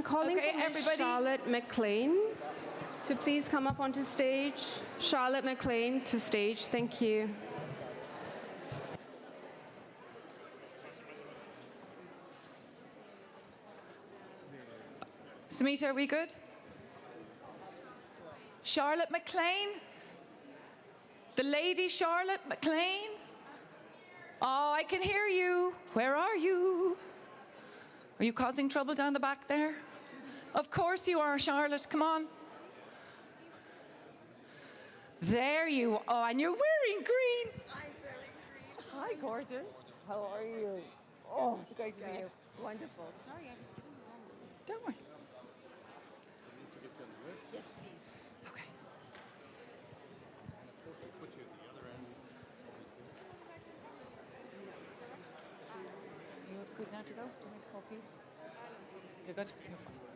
I'm calling Okay, for everybody. Charlotte McClain to please come up onto stage. Charlotte McClain to stage. Thank you. Samita, are we good? Charlotte McClain? The lady Charlotte McClain? Oh, I can hear you. Where are you? Are you causing trouble down the back there? Of course you are, Charlotte. Come on. There you are. And you're wearing green. I'm wearing green. Hi, Gordon. How are you? Oh, it's great to see you. Wonderful. Sorry, I was giving you wrong. Don't worry. Yes, please. Okay. You good now to go? Do you want me to call peace? You're good? You're fine.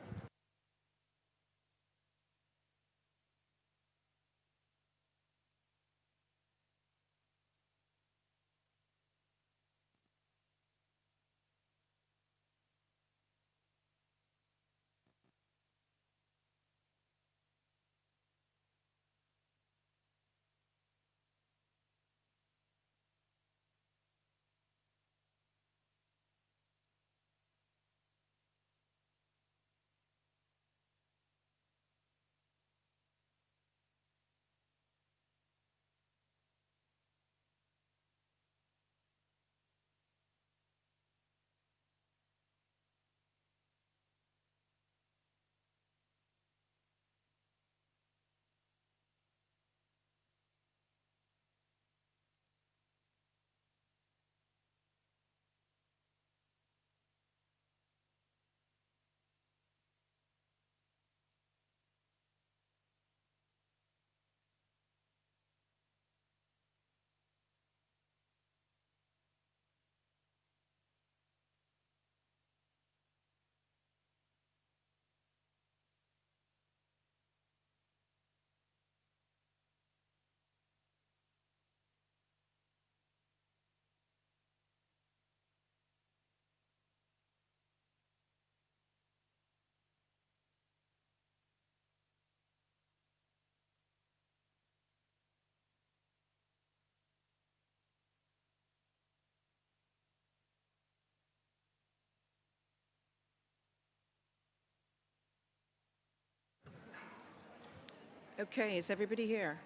Okay, is everybody here?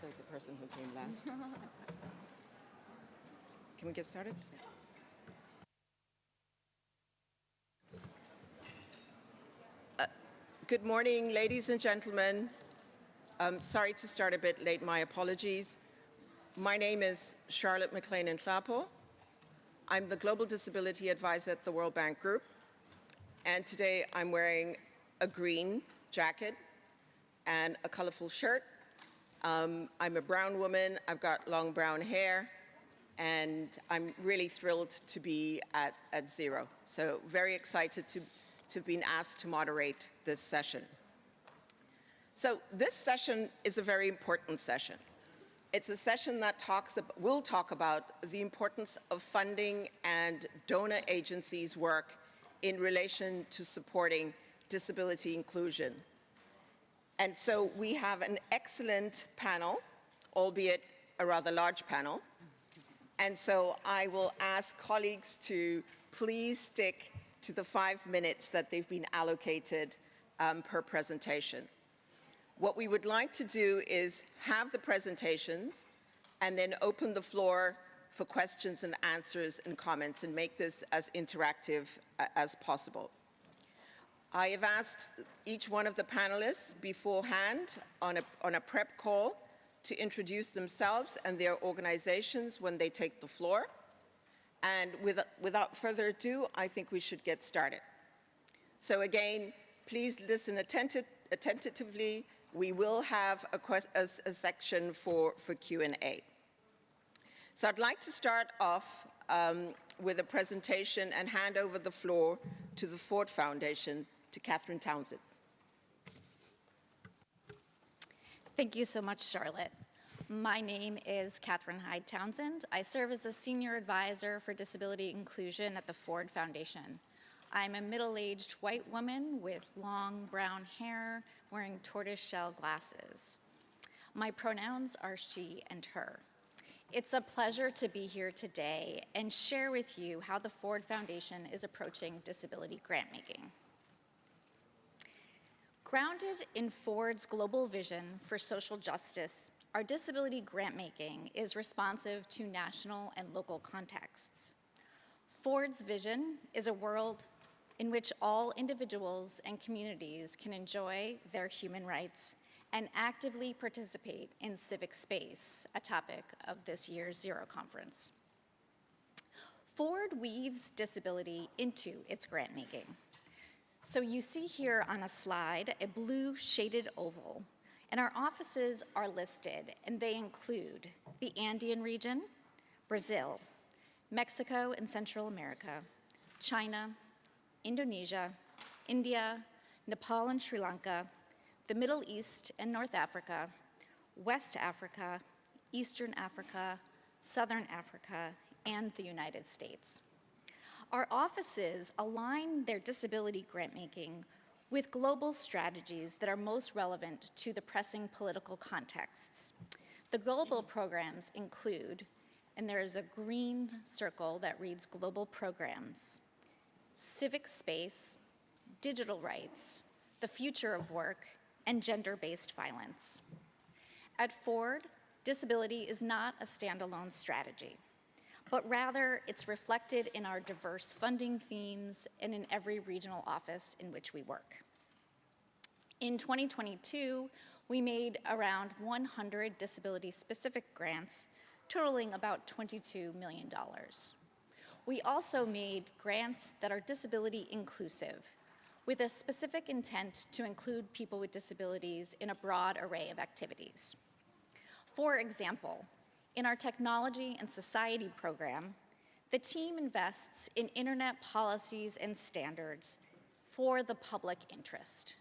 Says the person who came last. Can we get started? Uh, Good morning, ladies and gentlemen. Um, sorry to start a bit late, my apologies. My name is Charlotte McClain Nhlapo. I'm the Global Disability Advisor at the World Bank Group. And today I'm wearing a green jacket and a colorful shirt. Um, I'm a brown woman, I've got long brown hair, and I'm really thrilled to be at, at Zero. So very excited to, to have been asked to moderate this session. So this session is a very important session. It's a session that talks ab- will talk about the importance of funding and donor agencies' work in relation to supporting disability inclusion. And so we have an excellent panel, albeit a rather large panel. And so I will ask colleagues to please stick to the five minutes that they've been allocated um, per presentation. What we would like to do is have the presentations and then open the floor for questions and answers and comments and make this as interactive uh, as possible. I have asked each one of the panelists beforehand on a, on a prep call to introduce themselves and their organizations when they take the floor. And with, without further ado, I think we should get started. So again, please listen attentive, attentively. We will have a, a, a section for, for Q&A. So I'd like to start off um, with a presentation and hand over the floor to the Ford Foundation, to Catherine Townsend. Thank you so much, Charlotte. My name is Catherine Hyde Townsend. I serve as a senior advisor for disability inclusion at the Ford Foundation. I'm a middle-aged white woman with long brown hair wearing tortoiseshell glasses. My pronouns are she and her. It's a pleasure to be here today and share with you how the Ford Foundation is approaching disability grantmaking. Grounded in Ford's global vision for social justice, our disability grantmaking is responsive to national and local contexts. Ford's vision is a world in which all individuals and communities can enjoy their human rights and actively participate in civic space, a topic of this year's Zero Conference. Ford weaves disability into its grantmaking. So you see here on a slide a blue shaded oval, and our offices are listed, and they include the Andean region, Brazil, Mexico and Central America, China, Indonesia, India, Nepal and Sri Lanka, the Middle East and North Africa, West Africa, Eastern Africa, Southern Africa, and the United States. Our offices align their disability grantmaking with global strategies that are most relevant to the pressing political contexts. The global programs include, and there is a green circle that reads global programs, civic space, digital rights, the future of work, and gender-based violence. At Ford, disability is not a standalone strategy, but rather it's reflected in our diverse funding themes and in every regional office in which we work. In 2022, we made around 100 disability-specific grants totaling about $22 million. We also made grants that are disability inclusive, with a specific intent to include people with disabilities in a broad array of activities. For example, in our Technology and Society program, the team invests in internet policies and standards for the public interest.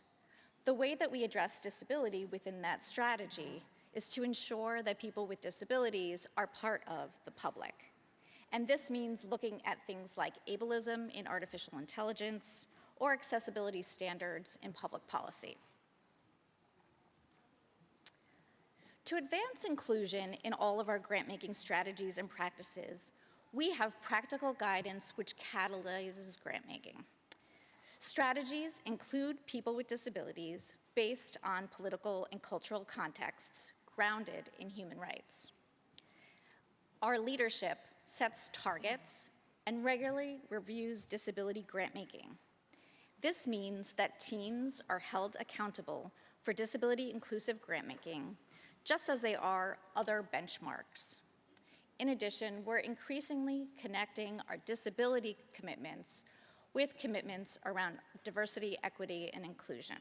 The way that we address disability within that strategy is to ensure that people with disabilities are part of the public. And this means looking at things like ableism in artificial intelligence or accessibility standards in public policy. To advance inclusion in all of our grant-making strategies and practices, we have practical guidance which catalyzes grant-making. Strategies include people with disabilities based on political and cultural contexts grounded in human rights. Our leadership sets targets and regularly reviews disability grant-making. This means that teams are held accountable for disability inclusive grant-making, just as they are other benchmarks. In addition, we're increasingly connecting our disability commitments with commitments around diversity, equity, and inclusion.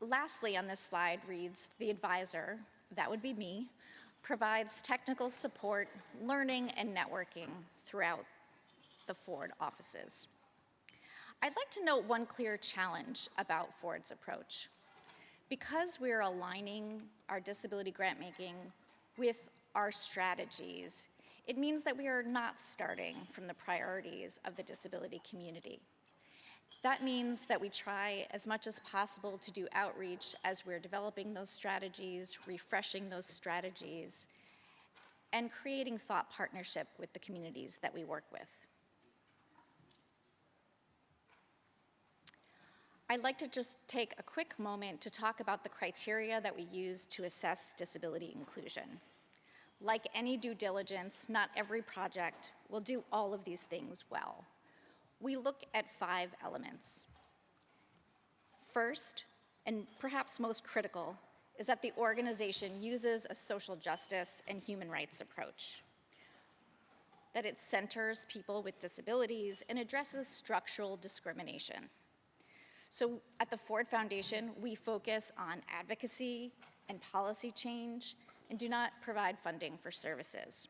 Lastly on this slide reads, the advisor, that would be me, provides technical support, learning, and networking throughout the Ford offices. I'd like to note one clear challenge about Ford's approach. Because we're aligning our disability grant making with our strategies, it means that we are not starting from the priorities of the disability community. That means that we try as much as possible to do outreach as we're developing those strategies, refreshing those strategies, and creating thought partnership with the communities that we work with. I'd like to just take a quick moment to talk about the criteria that we use to assess disability inclusion. Like any due diligence, not every project will do all of these things well. We look at five elements. First, and perhaps most critical, is that the organization uses a social justice and human rights approach. That it centers people with disabilities and addresses structural discrimination. So at the Ford Foundation, we focus on advocacy and policy change and do not provide funding for services.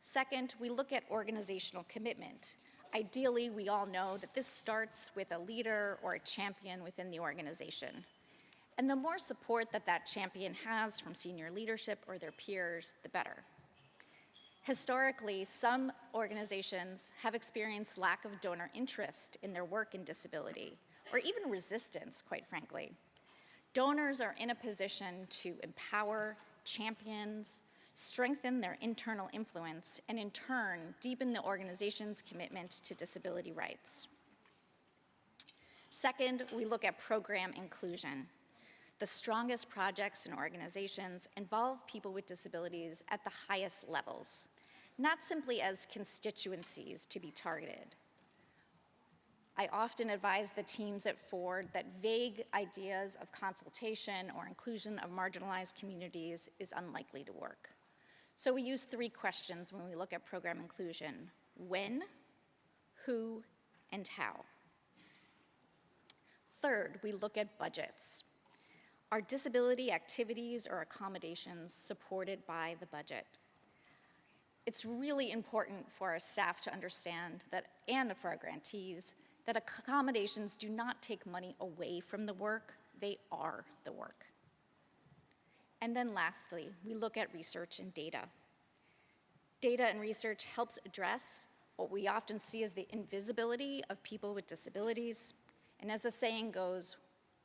Second, we look at organizational commitment. Ideally, we all know that this starts with a leader or a champion within the organization. And the more support that that champion has from senior leadership or their peers, the better. Historically, some organizations have experienced lack of donor interest in their work in disability, or even resistance, quite frankly. Donors are in a position to empower, champions, strengthen their internal influence, and in turn, deepen the organization's commitment to disability rights. Second, we look at program inclusion. The strongest projects and organizations involve people with disabilities at the highest levels, not simply as constituencies to be targeted. I often advise the teams at Ford that vague ideas of consultation or inclusion of marginalized communities is unlikely to work. So we use three questions when we look at program inclusion. When, who, and how. Third, we look at budgets. Are disability activities or accommodations supported by the budget? It's really important for our staff to understand that, and for our grantees, that accommodations do not take money away from the work, they are the work. And then lastly, we look at research and data. Data and research helps address what we often see as the invisibility of people with disabilities, and as the saying goes,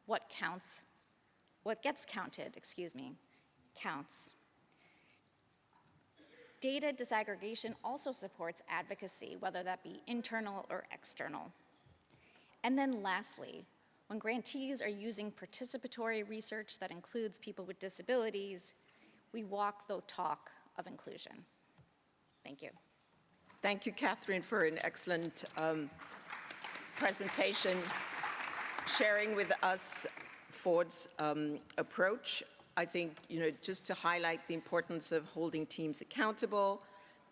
what counts, what gets counted, excuse me, counts. Data disaggregation also supports advocacy, whether that be internal or external. And then lastly, when grantees are using participatory research that includes people with disabilities, we walk the talk of inclusion. Thank you. Thank you, Catherine, for an excellent um, presentation, sharing with us Ford's um, approach. I think, you know, just to highlight the importance of holding teams accountable,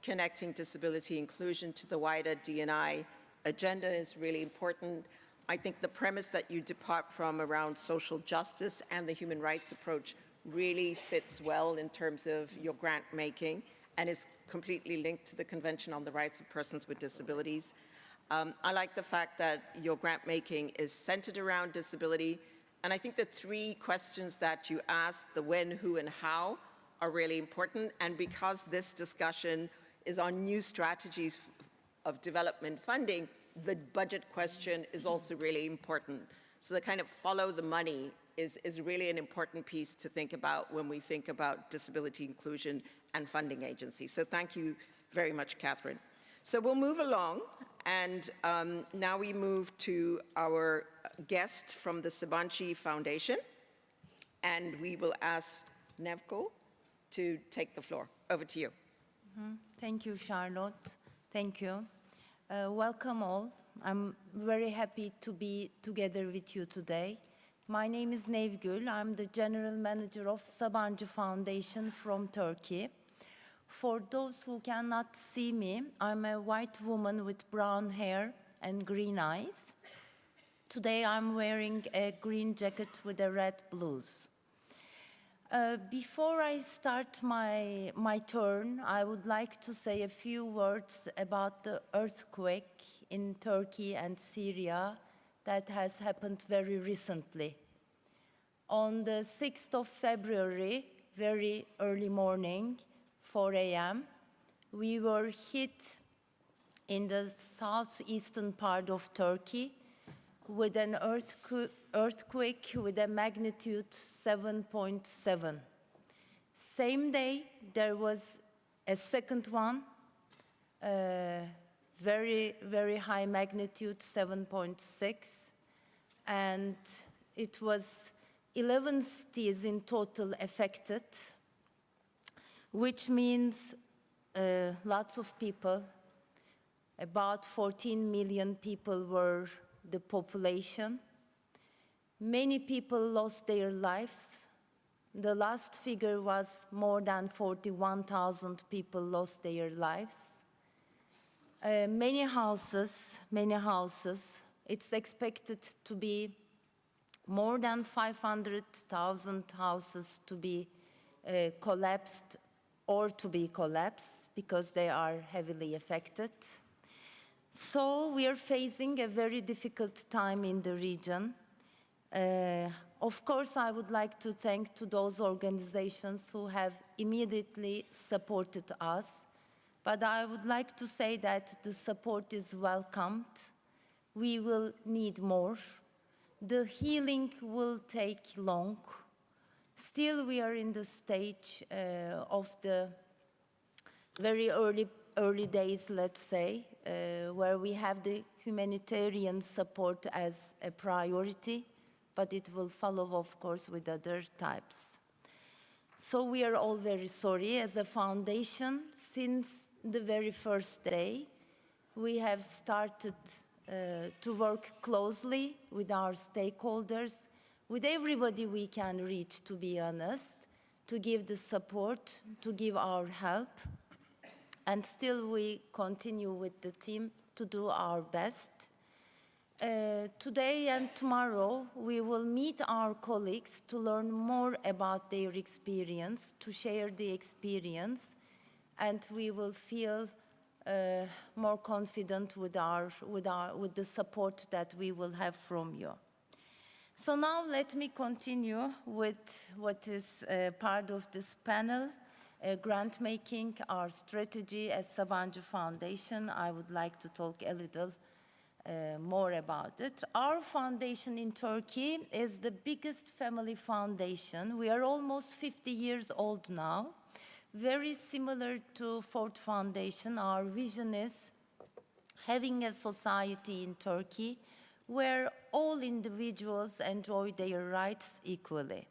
connecting disability inclusion to the wider D&I agenda is really important. I think the premise that you depart from around social justice and the human rights approach really sits well in terms of your grant making and is completely linked to the Convention on the Rights of Persons with Disabilities. Um, I like the fact that your grant making is centered around disability, and I think the three questions that you asked, the when, who, and how, are really important, and because this discussion is on new strategies of development funding, the budget question is also really important. So the kind of follow the money is, is really an important piece to think about when we think about disability inclusion and funding agencies. So thank you very much, Catherine. So we'll move along, and um, now we move to our guest from the Sabancı Foundation, and we will ask Nevgül to take the floor. Over to you. Thank you, Charlotte. Thank you. Uh, welcome all. I'm very happy to be together with you today. My name is Nevgül. I'm the General Manager of Sabancı Foundation from Turkey. For those who cannot see me, I'm a white woman with brown hair and green eyes. Today I'm wearing a green jacket with a red blouse. Uh, before I start my, my turn, I would like to say a few words about the earthquake in Turkey and Syria that has happened very recently. On the 6th of February, very early morning, 4 a.m., we were hit in the southeastern part of Turkey with an earthquake, earthquake with a magnitude 7.7. Same day, there was a second one, uh, very, very high magnitude, 7.6, and it was 11 cities in total affected, which means uh, lots of people, about 14 million people were the population. Many people lost their lives. The last figure was more than 41,000 people lost their lives. Uh, many houses, many houses, it's expected to be more than 500,000 houses to be uh, collapsed or to be collapsed because they are heavily affected. So we are facing a very difficult time in the region. Uh, of course, I would like to thank to those organizations who have immediately supported us, but I would like to say that the support is welcomed. We will need more. The healing will take long. Still, we are in the stage uh, of the very early, early days, let's say, where we have the humanitarian support as a priority, but it will follow, of course, with other types. So we are all very sorry. As a foundation, since the very first day, we have started uh, to work closely with our stakeholders, with everybody we can reach, to be honest, to give the support, to give our help. And still we continue with the team to do our best. Uh, today and tomorrow, we will meet our colleagues to learn more about their experience, to share the experience, and we will feel uh, more confident with, our, with, our, with the support that we will have from you. So now let me continue with what is uh, part of this panel, uh, grant making, our strategy as Sabancı Foundation. I would like to talk a little uh, more about it. Our foundation in Turkey is the biggest family foundation. We are almost 50 years old now. Very similar to Ford Foundation, our vision is having a society in Turkey where all individuals enjoy their rights equally.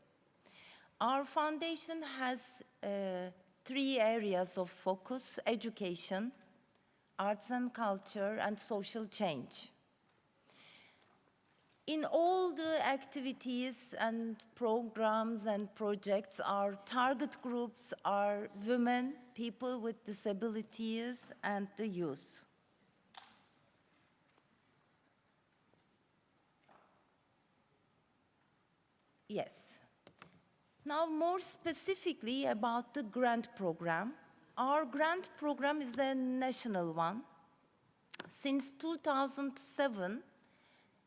Our foundation has uh, three areas of focus, education, arts and culture, and social change. In all the activities and programs and projects, our target groups are women, people with disabilities, and the youth. Yes. Now, more specifically about the grant program. Our grant program is a national one. Since 2007,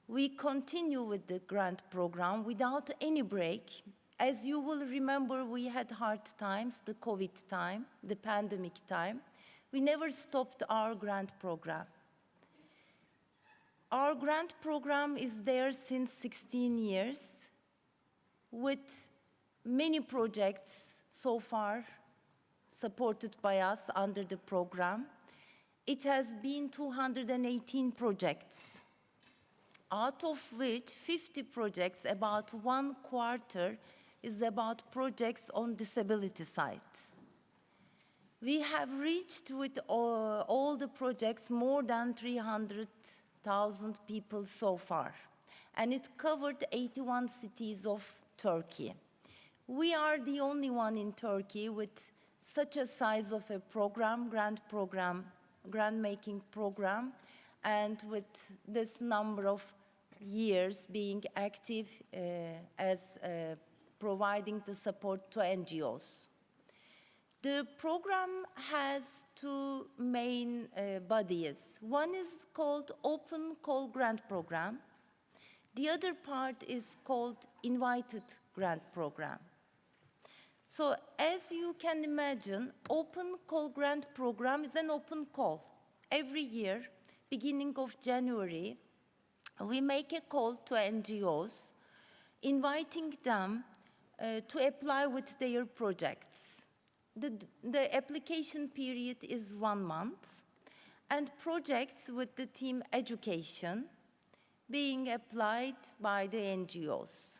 we continue with the grant program without any break. As you will remember, we had hard times, the COVID time, the pandemic time. We never stopped our grant program. Our grant program is there since 16 years with many projects so far supported by us under the program. It has been 218 projects, out of which 50 projects, about one quarter, is about projects on disability side. We have reached with all, all the projects more than 300,000 people so far, and it covered 81 cities of Turkey. We are the only one in Turkey with such a size of a program, grant program, grant making program, and with this number of years being active uh, as uh, providing the support to NGOs. The program has two main uh, bodies. One is called Open Call Grant Program. The other part is called Invited Grant Program. So as you can imagine, Open Call Grant Program is an open call. Every year, beginning of January, we make a call to NGOs, inviting them uh, to apply with their projects. The, the application period is one month, and projects with the team education being applied by the NGOs.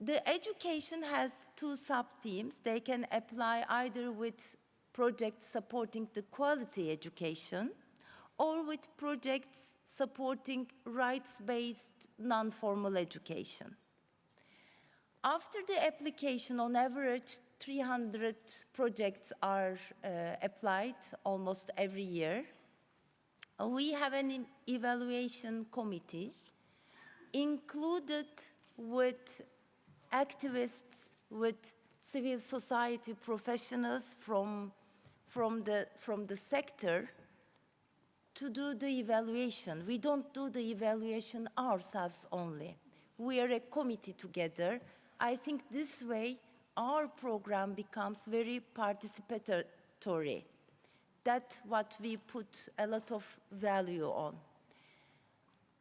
The education has two sub-themes. They can apply either with projects supporting the quality education or with projects supporting rights-based non-formal education. After the application, on average, 300 projects are uh, applied almost every year. We have an evaluation committee included with activists, with civil society professionals from, from, the, from the sector to do the evaluation. We don't do the evaluation ourselves only. We are a committee together. I think this way our program becomes very participatory. That's what we put a lot of value on.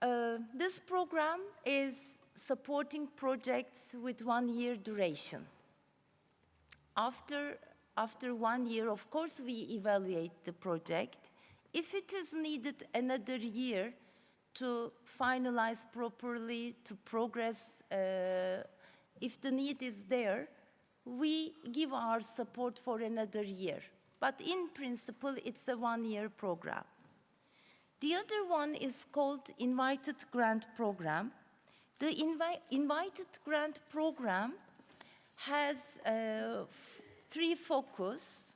Uh, this program is supporting projects with one year duration. After, after one year, of course, we evaluate the project. If it is needed another year to finalize properly, to progress, uh, if the need is there, we give our support for another year. But in principle, it's a one-year program. The other one is called Invited Grant Program. The invi Invited Grant Program has uh, three focus.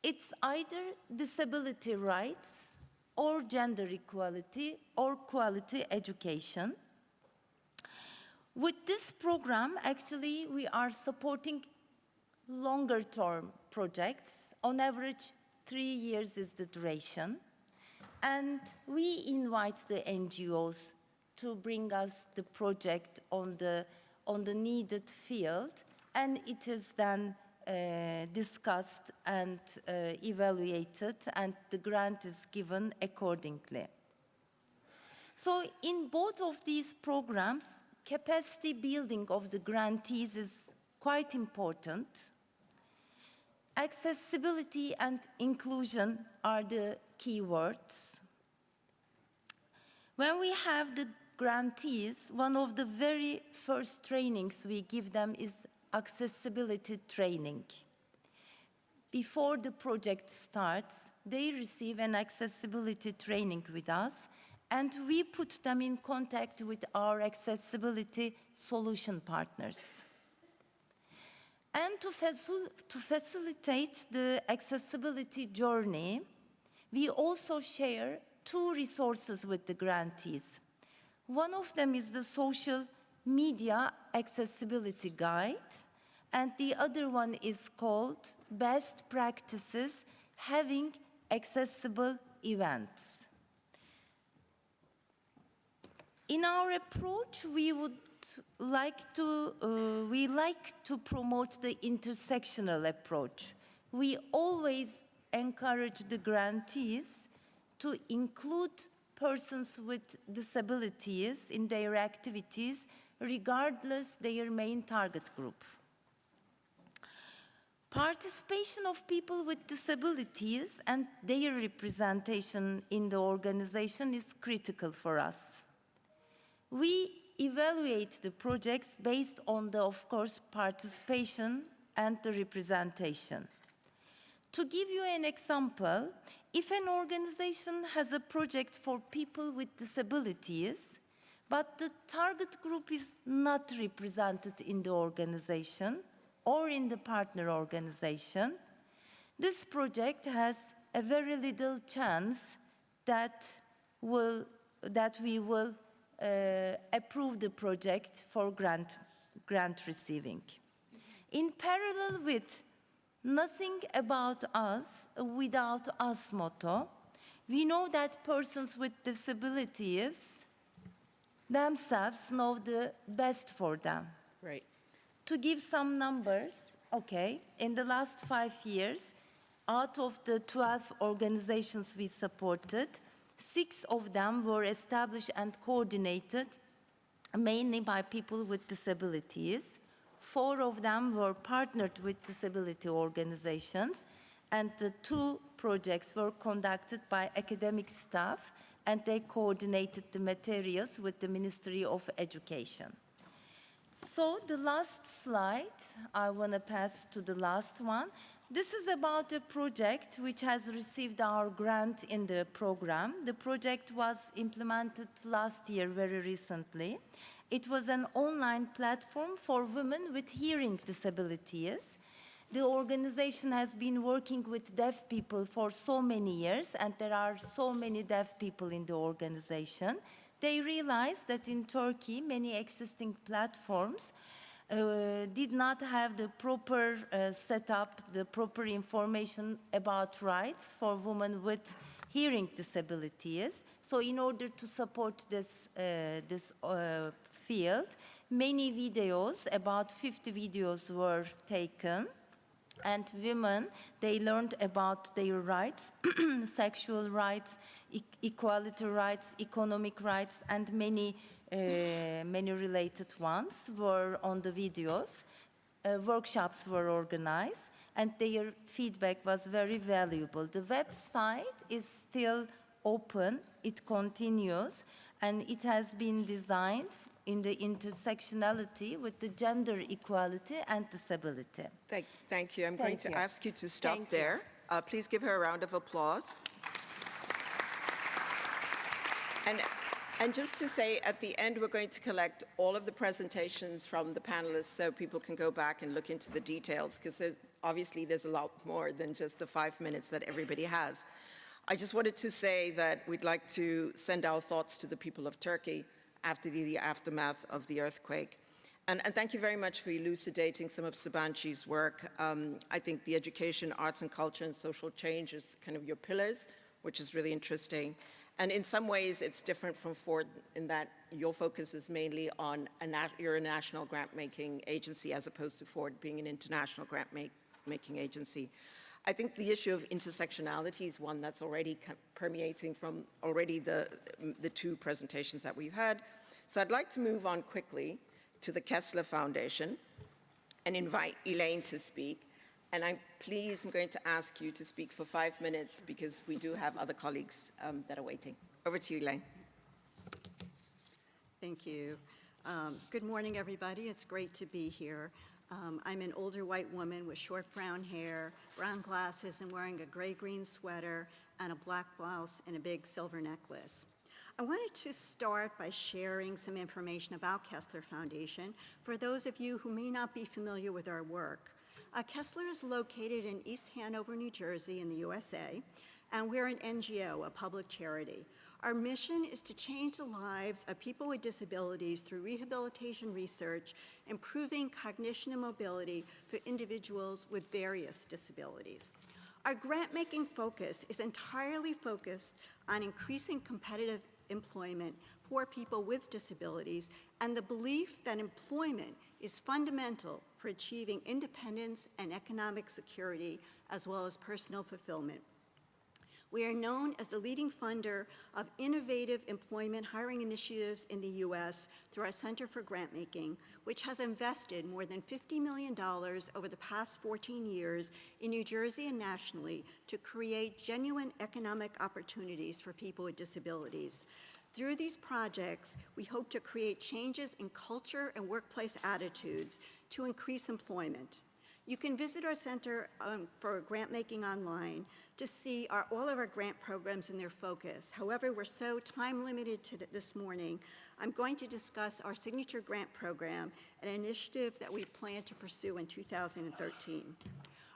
It's either disability rights, or gender equality, or quality education. With this program, actually, we are supporting longer term projects. On average, three years is the duration. And we invite the NGOs to bring us the project on the, on the needed field, and it is then uh, discussed and uh, evaluated, and the grant is given accordingly. So in both of these programs, capacity building of the grantees is quite important. Accessibility and inclusion are the key words. When we have the grantees, one of the very first trainings we give them is accessibility training. Before the project starts, they receive an accessibility training with us, and we put them in contact with our accessibility solution partners. And to, facil- to facilitate the accessibility journey, we also share two resources with the grantees. One of them is the social media accessibility guide, and the other one is called Best Practices Having Accessible Events. In our approach, we would like to, uh, we like to promote the intersectional approach. We always encourage the grantees to include persons with disabilities in their activities, regardless their main target group. Participation of people with disabilities and their representation in the organization is critical for us. We evaluate the projects based on the, of course, participation and the representation. To give you an example, if an organization has a project for people with disabilities, but the target group is not represented in the organization or in the partner organization, this project has a very little chance that, will, that we will uh, approve the project for grant, grant receiving. In parallel with nothing about us without us motto, we know that persons with disabilities themselves know the best for them. Right. To give some numbers, okay, in the last five years, out of the 12 organizations we supported, six of them were established and coordinated mainly by people with disabilities. Four of them were partnered with disability organizations, and the two projects were conducted by academic staff, and they coordinated the materials with the Ministry of Education. So the last slide, I want to pass to the last one. This is about a project which has received our grant in the program. The project was implemented last year very recently. It was an online platform for women with hearing disabilities. The organization has been working with deaf people for so many years, and there are so many deaf people in the organization. They realized that in Turkey, many existing platforms uh, did not have the proper uh, setup, the proper information about rights for women with hearing disabilities. So in order to support this, uh, this uh, field, many videos, about 50 videos were taken and women, they learned about their rights, sexual rights, e- equality rights, economic rights, and many, uh, many related ones were on the videos. Uh, workshops were organized, and their feedback was very valuable. The website is still open, it continues, and it has been designed in the intersectionality with the gender equality and disability. Thank, thank you. I'm going Thank to you. ask you to stop Thank there. Uh, Please give her a round of applause. And, and just to say, at the end, we're going to collect all of the presentations from the panelists so people can go back and look into the details, because obviously there's a lot more than just the five minutes that everybody has. I just wanted to say that we'd like to send our thoughts to the people of Turkey after the, the aftermath of the earthquake. And, and thank you very much for elucidating some of Sabanci's work. Um, I think the education, arts and culture, and social change is kind of your pillars, which is really interesting. And in some ways, it's different from Ford in that your focus is mainly on a nat- you're a national grant-making agency as opposed to Ford being an international grant-making agency. I think the issue of intersectionality is one that's already permeating from already the, the two presentations that we've had. So I'd like to move on quickly to the Kessler Foundation and invite Elaine to speak. And I'm pleased, I'm going to ask you to speak for five minutes because we do have other colleagues um, that are waiting. Over to you, Elaine. Thank you. Um, Good morning, everybody. It's great to be here. Um, I'm an older white woman with short brown hair, brown glasses, and wearing a gray-green sweater and a black blouse and a big silver necklace. I wanted to start by sharing some information about Kessler Foundation for those of you who may not be familiar with our work. Uh, Kessler is located in East Hanover, New Jersey, in the USA, and we're an NGO, a public charity. Our mission is to change the lives of people with disabilities through rehabilitation research, improving cognition and mobility for individuals with various disabilities. Our grant-making focus is entirely focused on increasing competitive employment for people with disabilities and the belief that employment is fundamental for achieving independence and economic security as well as personal fulfillment. We are known as the leading funder of innovative employment hiring initiatives in the U.S. through our Center for Grantmaking, which has invested more than $50 million over the past 14 years in New Jersey and nationally to create genuine economic opportunities for people with disabilities. Through these projects, we hope to create changes in culture and workplace attitudes to increase employment. You can visit our Center um, for Grant Making online to see our, all of our grant programs and their focus. However, we're so time limited this morning, I'm going to discuss our signature grant program, an initiative that we plan to pursue in 2013.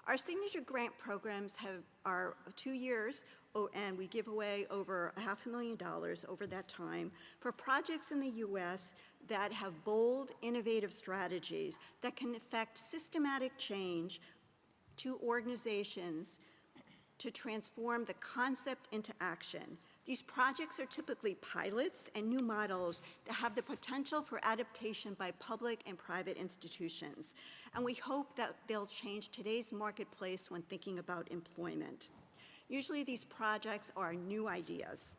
Our signature grant programs have, are two years, oh, and we give away over a half a million dollars over that time for projects in the U.S. that have bold, innovative strategies that can affect systematic change to organizations to transform the concept into action. These projects are typically pilots and new models that have the potential for adaptation by public and private institutions. And we hope that they'll change today's marketplace when thinking about employment. Usually these projects are new ideas.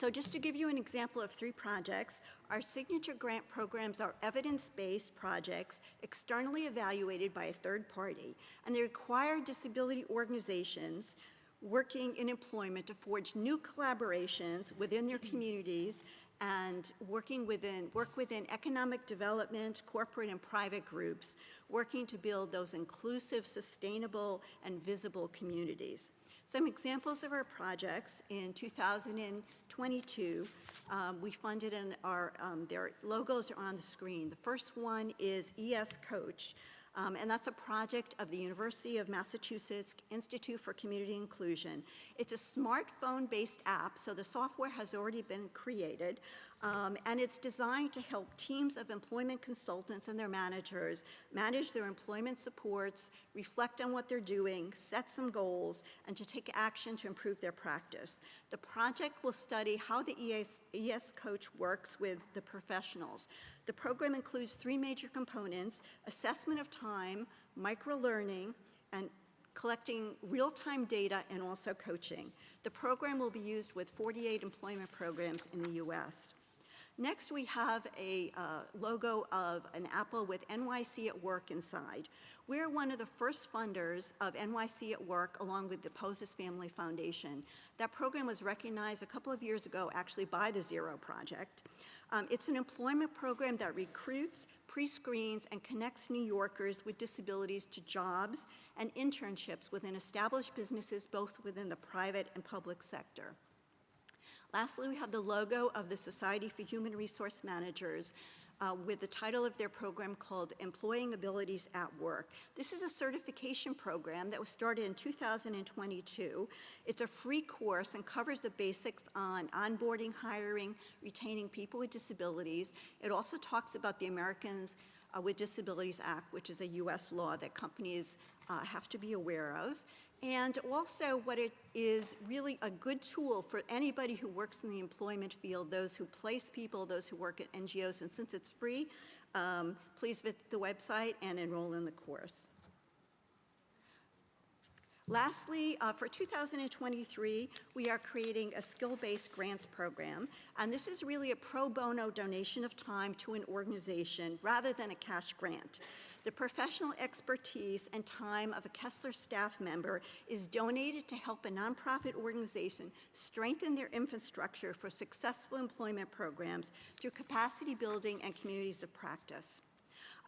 So just to give you an example of three projects, our signature grant programs are evidence-based projects externally evaluated by a third party, and they require disability organizations working in employment to forge new collaborations within their communities and working within, work within economic development, corporate and private groups, working to build those inclusive, sustainable, and visible communities. Some examples of our projects in 2022, um, we funded and our, um, their logos are on the screen. The first one is ES Coach, um, and that's a project of the University of Massachusetts Institute for Community Inclusion. It's a smartphone-based app, so the software has already been created, um, and it's designed to help teams of employment consultants and their managers manage their employment supports, reflect on what they're doing, set some goals, and to take action to improve their practice. The project will study how the ES, ES coach works with the professionals. The program includes three major components, assessment of time, micro-learning, and collecting real-time data and also coaching. The program will be used with 48 employment programs in the U.S. Next, we have a uh, logo of an apple with NYC at Work inside. We're one of the first funders of NYC at Work along with the Poses Family Foundation. That program was recognized a couple of years ago actually by the Zero Project. Um, it's an employment program that recruits, pre-screens, and connects New Yorkers with disabilities to jobs and internships within established businesses both within the private and public sector. Lastly, we have the logo of the Society for Human Resource Managers uh, with the title of their program called Employing Abilities at Work. This is a certification program that was started in 2022. It's a free course and covers the basics on onboarding, hiring, retaining people with disabilities. It also talks about the Americans uh, with Disabilities Act, which is a U.S. law that companies uh, have to be aware of. And also what it is really a good tool for anybody who works in the employment field, those who place people, those who work at NGOs. And since it's free, um, please visit the website and enroll in the course. Lastly, uh, for 2023, we are creating a skill-based grants program, and this is really a pro bono donation of time to an organization rather than a cash grant. The professional expertise and time of a Kessler staff member is donated to help a nonprofit organization strengthen their infrastructure for successful employment programs through capacity building and communities of practice.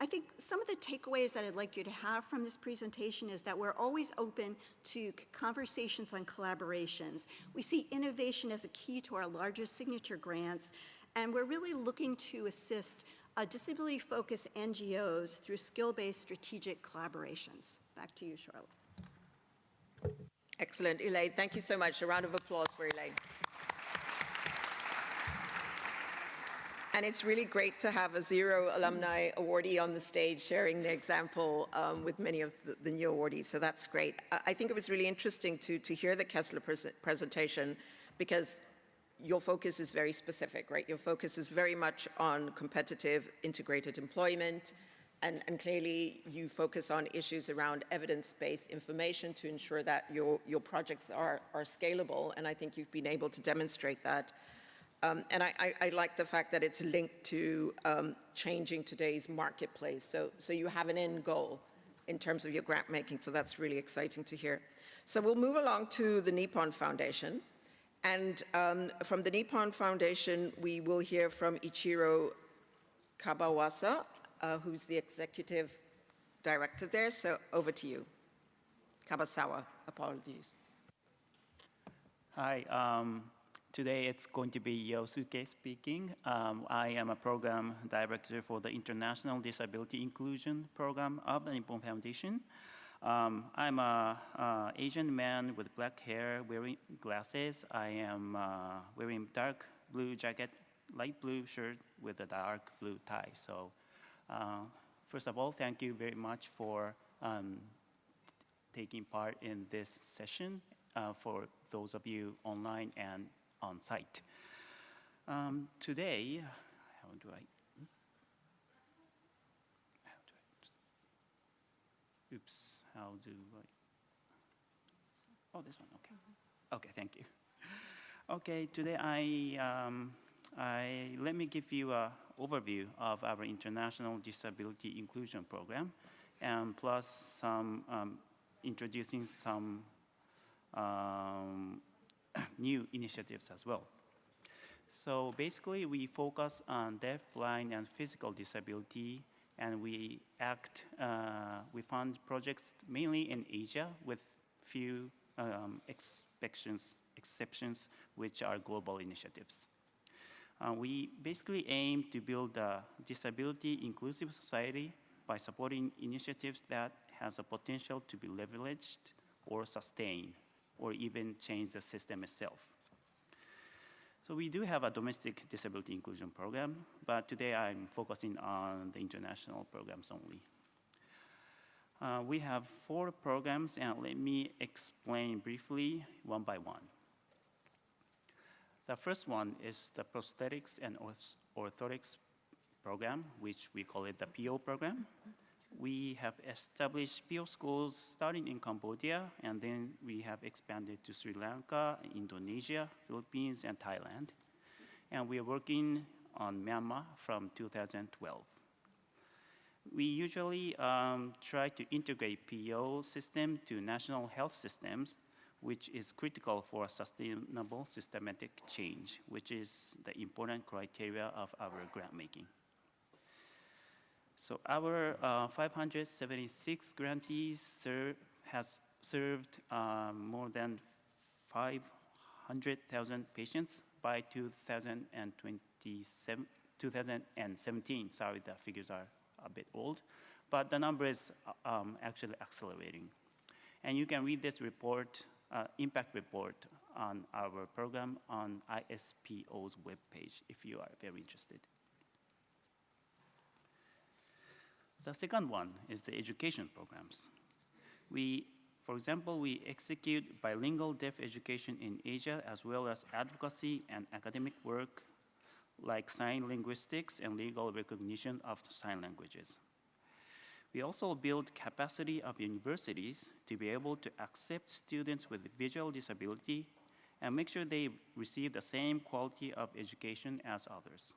I think some of the takeaways that I'd like you to have from this presentation is that we're always open to conversations on collaborations. We see innovation as a key to our larger signature grants, and we're really looking to assist uh, disability-focused NGOs through skill-based strategic collaborations. Back to you, Charlotte. Excellent, Elaine. Thank you so much. A round of applause for Elaine. And it's really great to have a Zero alumni awardee on the stage sharing the example um, with many of the, the, new awardees, so that's great. I, I, think it was really interesting to, to hear the Kessler pres presentation because your focus is very specific, right? Your focus is very much on competitive integrated employment, and, and, clearly you focus on issues around evidence-based information to ensure that your, your projects are, are scalable, and I think you've been able to demonstrate that. Um, and I, I, I, like the fact that it's linked to um, changing today's marketplace. So, so you have an end goal in terms of your grant making, so that's really exciting to hear. So we'll move along to the Nippon Foundation. And um, from the Nippon Foundation, we will hear from Ichiro Kabawasa, uh, who's the executive director there. So over to you. Kabasawa, apologies. Hi, um, Today it's going to be Yosuke speaking. Um, I am a program director for the International Disability Inclusion Program of the Nippon Foundation. Um, I'm a, Asian man with black hair wearing glasses. I am uh, wearing dark blue jacket, light blue shirt with a dark blue tie. So uh, first of all, thank you very much for um, taking part in this session uh, for those of you online and on site. Um, today, how do I, how do I, oops, how do I, oh, this one, okay. Okay, thank you. Okay, today I, um, I, let me give you an overview of our International Disability Inclusion Program, and plus some, um, introducing some um, new initiatives as well. So basically, we focus on deaf, blind, and physical disability, and we act, uh, we fund projects mainly in Asia with few um, exceptions, exceptions, which are global initiatives. Uh, we basically aim to build a disability inclusive society by supporting initiatives that has a potential to be leveraged or sustained or even change the system itself. So we do have a domestic disability inclusion program, but today I'm focusing on the international programs only. Uh, we have four programs, and let me explain briefly one by one. The first one is the prosthetics and orth- orthotics program, which we call it the PO program. We have established PO schools starting in Cambodia, and then we have expanded to Sri Lanka, Indonesia, Philippines, and Thailand. And we are working on Myanmar from 2012. We usually um, try to integrate PO system to national health systems, which is critical for sustainable systematic change, which is the important criteria of our grant making. So our uh, 576 grantees has served um, more than 500,000 patients by 2027, 2017. Sorry, the figures are a bit old, but the number is uh, um, actually accelerating. And you can read this report, uh, impact report on our program on ISPO's webpage if you are very interested. The second one is the education programs. We, for example, we execute bilingual deaf education in Asia as well as advocacy and academic work like sign linguistics and legal recognition of sign languages. We also build capacity of universities to be able to accept students with visual disability and make sure they receive the same quality of education as others.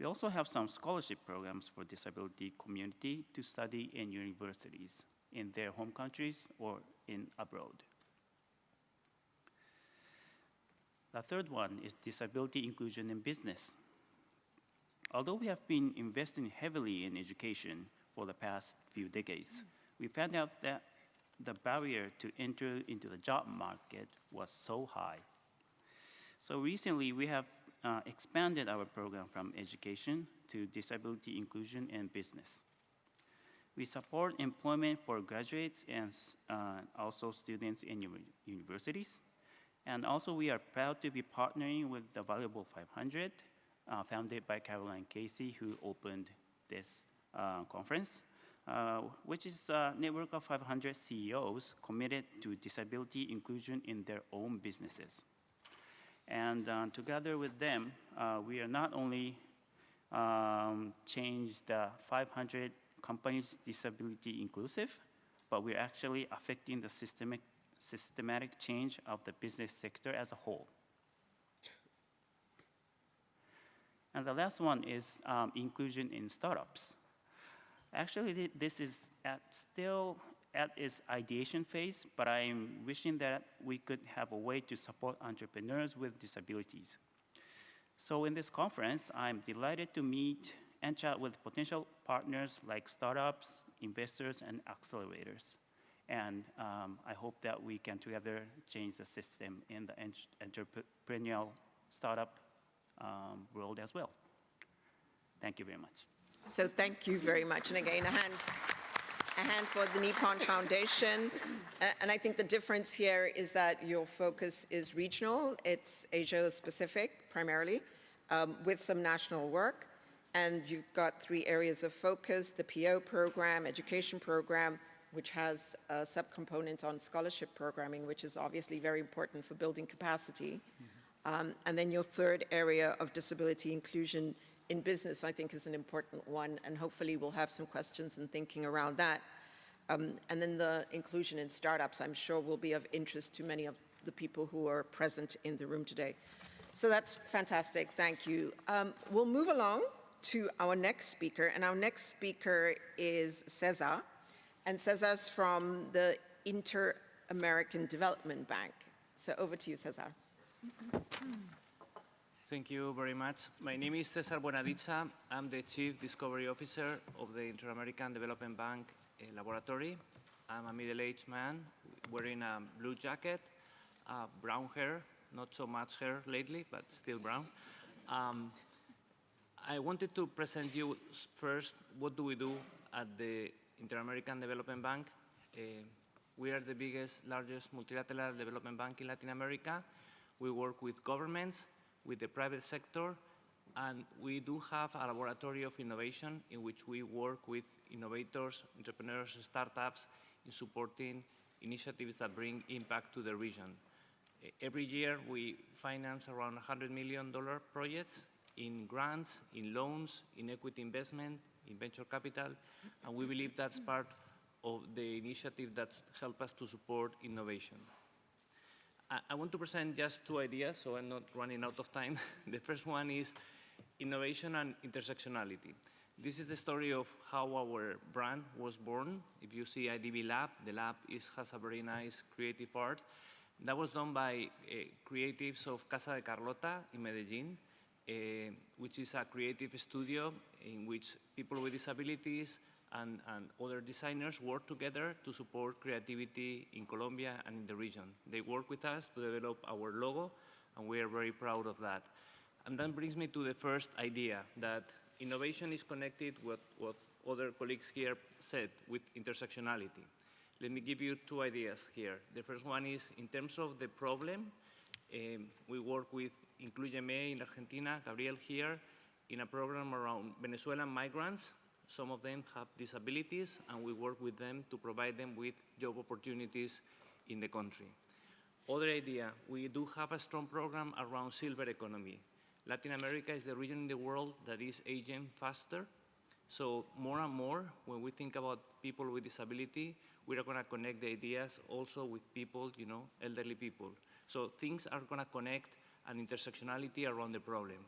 We also have some scholarship programs for disability community to study in universities in their home countries or in abroad. The third one is disability inclusion in business. Although we have been investing heavily in education for the past few decades, we found out that the barrier to enter into the job market was so high. So recently, we have uh, expanded our program from education to disability inclusion and business. We support employment for graduates and uh, also students in universities. And also, we are proud to be partnering with the Valuable 500, uh, founded by Caroline Casey, who opened this uh, conference, uh, which is a network of 500 CEOs committed to disability inclusion in their own businesses. And uh, together with them, uh, we are not only um, change the 500 companies disability inclusive, but we're actually affecting the systemic, systematic change of the business sector as a whole. And the last one is um, inclusion in startups. Actually, th this is at still at its ideation phase, but I'm wishing that we could have a way to support entrepreneurs with disabilities. So in this conference, I'm delighted to meet and chat with potential partners like startups, investors, and accelerators. And um, I hope that we can together change the system in the entrepreneurial startup um, world as well. Thank you very much. So thank you very much. And again, a hand, a hand for the Nippon Foundation. Uh, and I think the difference here is that your focus is regional. It's Asia-Pacific primarily, um, with some national work. And you've got three areas of focus, the PO program, education program, which has a subcomponent on scholarship programming, which is obviously very important for building capacity. Um, and then your third area of disability inclusion in business, I think, is an important one, and hopefully we'll have some questions and thinking around that. Um, and then the inclusion in startups, I'm sure will be of interest to many of the people who are present in the room today. So that's fantastic, thank you. Um, we'll move along to our next speaker, and our next speaker is Cesar, and Cesar's from the Inter-American Development Bank. So over to you, Cesar. Thank you very much. My name is Cesar Buenadicha. I'm the Chief Discovery Officer of the Inter-American Development Bank uh, Laboratory. I'm a middle-aged man wearing a blue jacket, uh, brown hair, not so much hair lately, but still brown. Um, I wanted to present you first what do we do at the Inter-American Development Bank. Uh, we are the biggest, largest multilateral development bank in Latin America. We work with governments, with the private sector, and we do have a laboratory of innovation in which we work with innovators, entrepreneurs, startups in supporting initiatives that bring impact to the region. Every year, we finance around $100 million projects in grants, in loans, in equity investment, in venture capital, and we believe that's part of the initiative that help us to support innovation. I- want to present just two ideas, so I'm not running out of time. the first one is innovation and intersectionality. This is the story of how our brand was born. If you see IDB Lab, the lab is, has a very nice creative art. That was done by uh, creatives of Casa de Carlota in Medellin, uh, which is a creative studio in which people with disabilities and, and other designers work together to support creativity in Colombia and in the region. They work with us to develop our logo, and we are very proud of that. And that brings me to the first idea, that innovation is connected with what other colleagues here said, with intersectionality. Let me give you two ideas here. The first one is, in terms of the problem, um, we work with Incluyeme in Argentina, Gabriel here, in a program around Venezuelan migrants. Some of them have disabilities, and we work with them to provide them with job opportunities in the country. Other idea, we do have a strong program around silver economy. Latin America is the region in the world that is aging faster. So more and more, when we think about people with disability, we are going to connect the ideas also with people, you know, elderly people. So things are going to connect an intersectionality around the problem.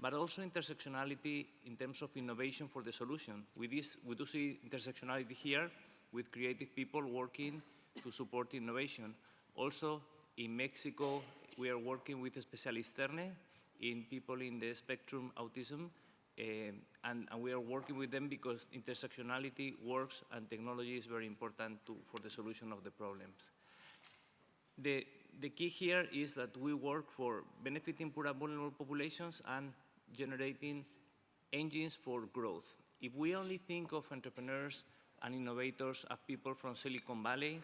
But also intersectionality in terms of innovation for the solution. With this, we do see intersectionality here with creative people working to support innovation. Also, in Mexico, we are working with Especialisterne in people in the spectrum autism, eh, and, and we are working with them because intersectionality works and technology is very important to, for the solution of the problems. The, the key here is that we work for benefiting poor and vulnerable populations and generating engines for growth. If we only think of entrepreneurs and innovators as people from Silicon Valley,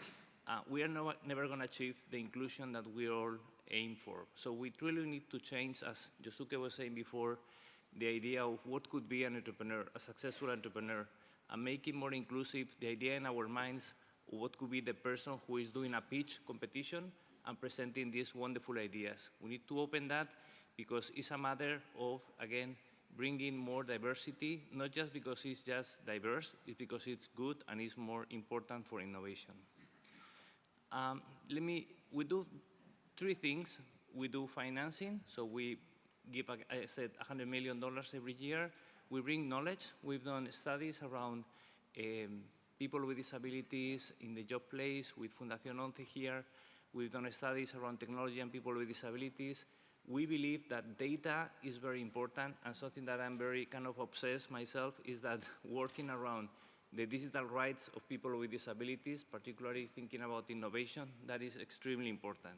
uh, we are no, never going to achieve the inclusion that we all aim for. So we really need to change, as Yosuke was saying before, the idea of what could be an entrepreneur, a successful entrepreneur, and make it more inclusive, the idea in our minds what could be the person who is doing a pitch competition and presenting these wonderful ideas. We need to open that because it's a matter of, again, bringing more diversity, not just because it's just diverse, it's because it's good and it's more important for innovation. Um, let me, we do three things. We do financing, so we give, I said, $100 million every year. We bring knowledge. We've done studies around um, people with disabilities in the job place with Fundación ONCE here. We've done studies around technology and people with disabilities. We believe that data is very important, and something that I'm very kind of obsessed myself is that working around the digital rights of people with disabilities, particularly thinking about innovation, that is extremely important.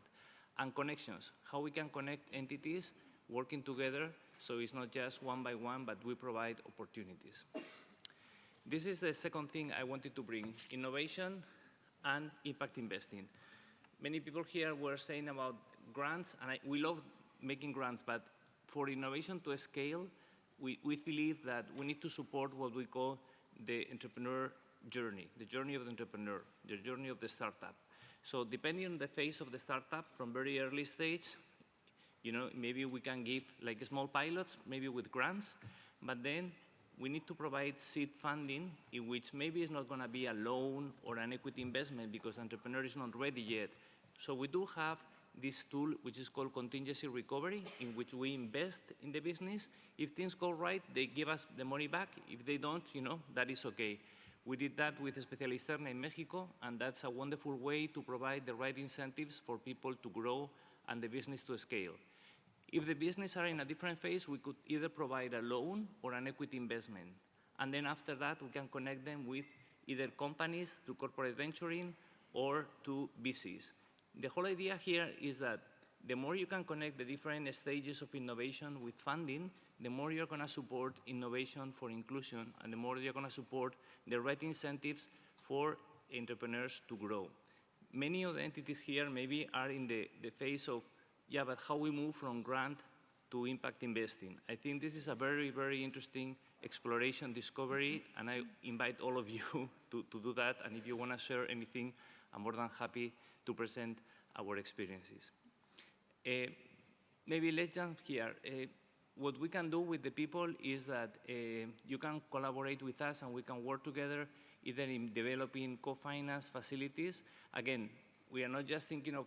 And connections, how we can connect entities working together so it's not just one by one, but we provide opportunities. This is the second thing I wanted to bring, innovation and impact investing. Many people here were saying about grants, and I, we love making grants, but for innovation to scale, we, we believe that we need to support what we call the entrepreneur journey, the journey of the entrepreneur, the journey of the startup. So depending on the phase of the startup, from very early stage, you know, maybe we can give like small pilots, maybe with grants, but then we need to provide seed funding in which maybe it's not going to be a loan or an equity investment because entrepreneur is not ready yet. So we do have this tool which is called contingency recovery in which we invest in the business. If things go right, they give us the money back. If they don't, you know, that is okay. We did that with Especialisterne in Mexico, and that's a wonderful way to provide the right incentives for people to grow and the business to scale. If the business are in a different phase, we could either provide a loan or an equity investment. And then after that, we can connect them with either companies through corporate venturing or to VCs. The whole idea here is that the more you can connect the different stages of innovation with funding, the more you're going to support innovation for inclusion, and the more you're going to support the right incentives for entrepreneurs to grow. Many of the entities here maybe are in the, the phase of, yeah, but how we move from grant to impact investing. I think this is a very, very interesting exploration discovery, and I invite all of you to, to do that. And if you want to share anything, I'm more than happy to present our experiences. Uh, maybe let's jump here. Uh, what we can do with the people is that uh, you can collaborate with us and we can work together either in developing co-finance facilities. Again, we are not just thinking of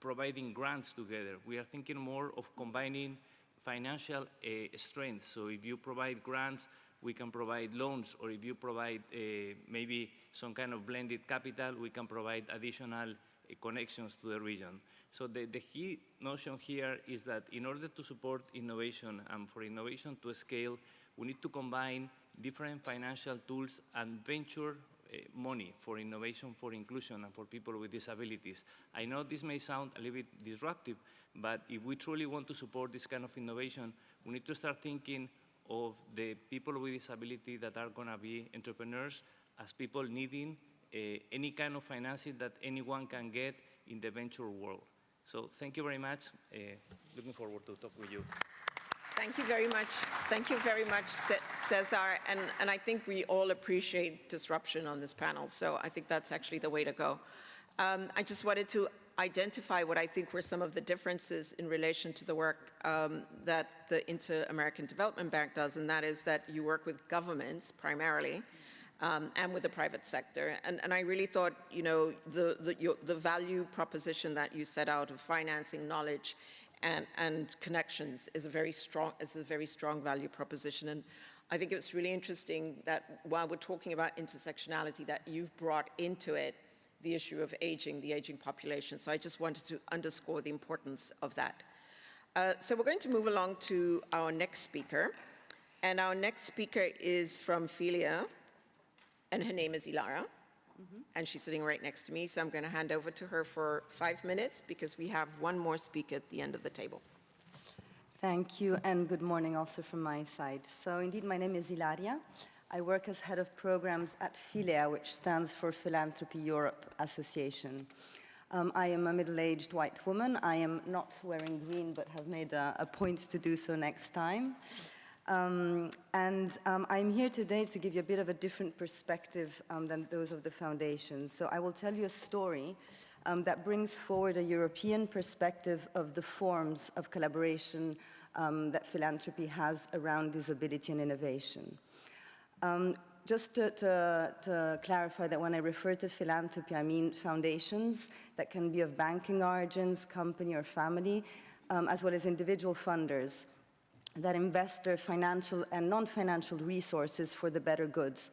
providing grants together. We are thinking more of combining financial uh, strength. So if you provide grants, we can provide loans, or if you provide uh, maybe some kind of blended capital, we can provide additional connections to the region. So the, the key notion here is that in order to support innovation and for innovation to scale, we need to combine different financial tools and venture uh, money for innovation, for inclusion, and for people with disabilities. I know this may sound a little bit disruptive, but if we truly want to support this kind of innovation, we need to start thinking of the people with disability that are going to be entrepreneurs as people needing uh, any kind of financing that anyone can get in the venture world. So thank you very much. Uh, looking forward to talk with you. Thank you very much. Thank you very much, Cesar. And, and I think we all appreciate disruption on this panel, so I think that's actually the way to go. Um, I just wanted to identify what I think were some of the differences in relation to the work um, that the Inter-American Development Bank does, and that is that you work with governments primarily, um, and with the private sector. And, and I really thought, you know, the, the, your, the value proposition that you set out of financing knowledge and, and connections is a very strong, is a very strong value proposition. And I think it's really interesting that while we're talking about intersectionality, that you've brought into it the issue of aging, the aging population. So I just wanted to underscore the importance of that. Uh, so we're going to move along to our next speaker. And our next speaker is from Philea, and her name is Ilara. And she's sitting right next to me, so I'm going to hand over to her for five minutes because we have one more speaker at the end of the table. Thank you, and good morning also from my side. So indeed, my name is Ilaria. I work as head of programs at Philea, which stands for Philanthropy Europe Association. Um, I am a middle-aged white woman. I am not wearing green, but have made a, a point to do so next time. Um, and um, I'm here today to give you a bit of a different perspective um, than those of the foundation. So I will tell you a story um, that brings forward a European perspective of the forms of collaboration um, that philanthropy has around disability and innovation. Um, just to, to, to, clarify that when I refer to philanthropy, I mean foundations that can be of banking origins, company or family, um, as well as individual funders that invest their financial and non-financial resources for the better goods.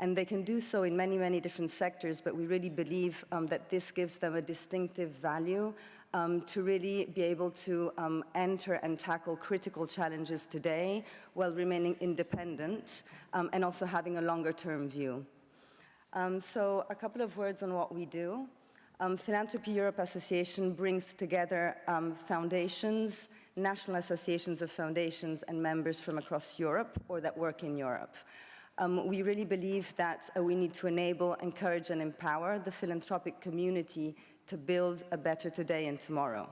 And they can do so in many, many different sectors, but we really believe um, that this gives them a distinctive value um, to really be able to um, enter and tackle critical challenges today while remaining independent um, and also having a longer term view. Um, so a couple of words on what we do. Um, Philanthropy Europe Association brings together foundations, national associations of foundations and members from across Europe or that work in Europe. Um, we really believe that uh, we need to enable, encourage and empower the philanthropic community to build a better today and tomorrow.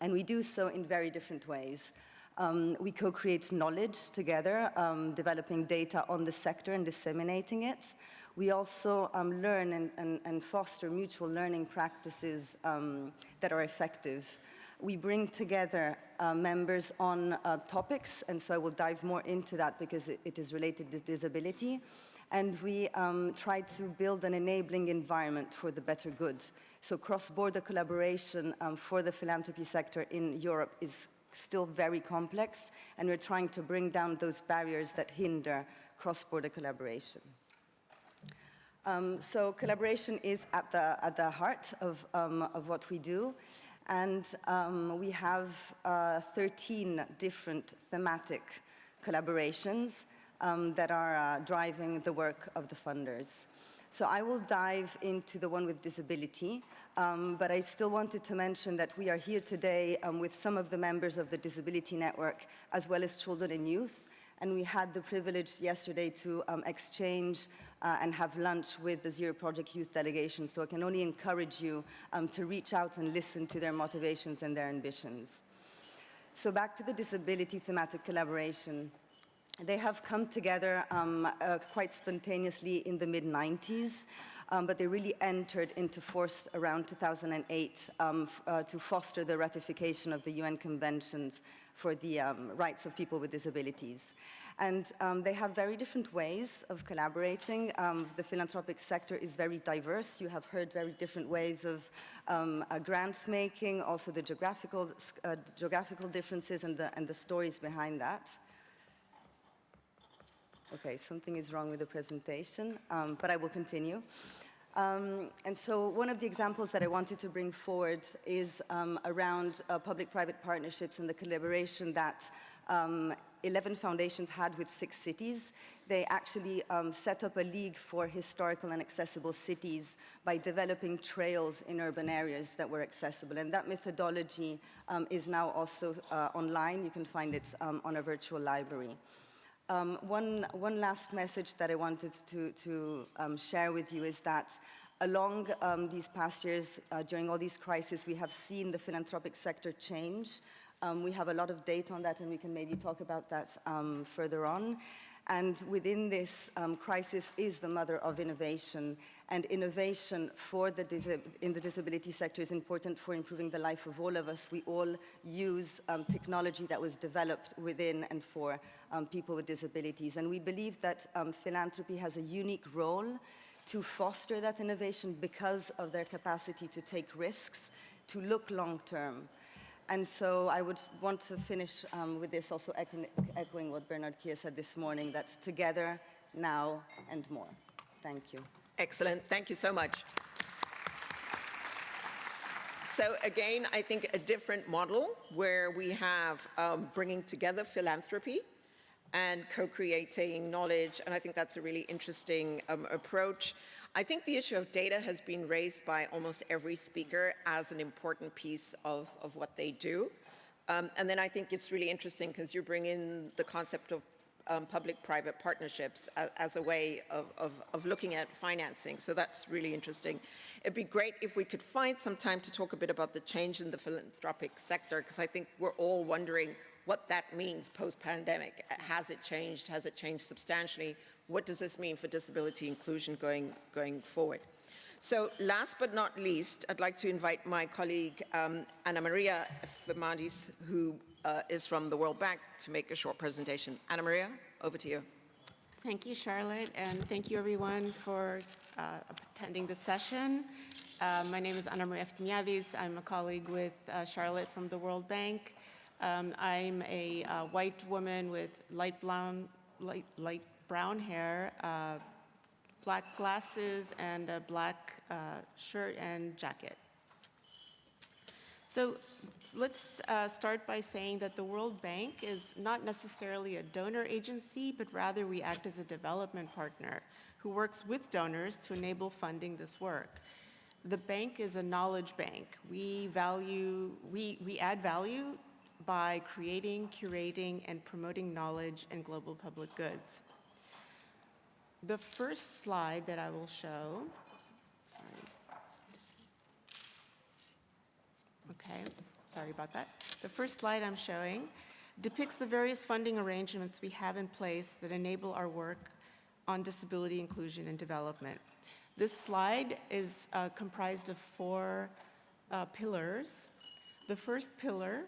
And we do so in very different ways. Um, we co-create knowledge together, um, developing data on the sector and disseminating it. We also um, learn and, and, and, foster mutual learning practices um, that are effective we bring together uh, members on uh, topics, and so I will dive more into that because it, it is related to disability. And we um, try to build an enabling environment for the better good. So cross-border collaboration um, for the philanthropy sector in Europe is still very complex, and we're trying to bring down those barriers that hinder cross-border collaboration. Um, so collaboration is at the, at the heart of, um, of what we do. And um, we have uh, 13 different thematic collaborations um, that are uh, driving the work of the funders. So I will dive into the one with disability, um, but I still wanted to mention that we are here today um, with some of the members of the Disability Network, as well as children and youth, and we had the privilege yesterday to um, exchange uh, and have lunch with the Zero Project Youth Delegation. So I can only encourage you um, to reach out and listen to their motivations and their ambitions. So back to the disability thematic collaboration. They have come together um, uh, quite spontaneously in the mid-90s. um, but they really entered into force around 2008 um, uh, to foster the ratification of the UN conventions for the um, rights of people with disabilities. And um, they have very different ways of collaborating. Um, the philanthropic sector is very diverse. You have heard very different ways of um, uh, grants making, also the geographical, uh, geographical differences and the, and the stories behind that. Okay, something is wrong with the presentation, um, but I will continue. Um, and so one of the examples that I wanted to bring forward is um, around uh, public-private partnerships and the collaboration that um, 11 foundations had with six cities. They actually um, set up a league for historical and accessible cities by developing trails in urban areas that were accessible. And that methodology um, is now also uh, online. You can find it um, on a virtual library. Um, one, one last message that I wanted to, to um, share with you is that along um, these past years, uh, during all these crises, we have seen the philanthropic sector change. Um, we have a lot of data on that, and we can maybe talk about that um, further on. And within this um, crisis is the mother of innovation. And innovation for the in the disability sector is important for improving the life of all of us. We all use technology that was developed within and for um, people with disabilities. And we believe that um, philanthropy has a unique role to foster that innovation because of their capacity to take risks, to look long term. And so I would want to finish um, with this, also echoing, echoing what Bernard Kia said this morning, that together, now, and more. Thank you. Excellent. Thank you so much. So again, I think a different model where we have um, bringing together philanthropy and co-creating knowledge, and I think that's a really interesting um, approach. I think the issue of data has been raised by almost every speaker as an important piece of, of what they do. Um, and then I think it's really interesting because you bring in the concept of um, public-private partnerships as, as a way of, of, of, looking at financing. So that's really interesting. It'd be great if we could find some time to talk a bit about the change in the philanthropic sector, because I think we're all wondering what that means post-pandemic. Has it changed? Has it changed substantially? What does this mean for disability inclusion going, going forward? So last but not least, I'd like to invite my colleague um, Anna Maria Fernandes, who uh, is from the World Bank, to make a short presentation. Anna Maria, over to you. Thank you, Charlotte, and thank you everyone for uh, attending the session. Uh, my name is Anna Maria Eftimades. I'm a colleague with uh, Charlotte from the World Bank. Um, I'm a uh, white woman with light brown, light, light brown hair, uh, black glasses, and a black uh, shirt and jacket. So let's uh, start by saying that the World Bank is not necessarily a donor agency, but rather we act as a development partner who works with donors to enable funding this work. The bank is a knowledge bank. We value, we, we add value by creating, curating, and promoting knowledge and global public goods. The first slide that I will show, sorry. Okay, sorry about that. The first slide I'm showing depicts the various funding arrangements we have in place that enable our work on disability inclusion and development. This slide is uh, comprised of four uh, pillars. The first pillar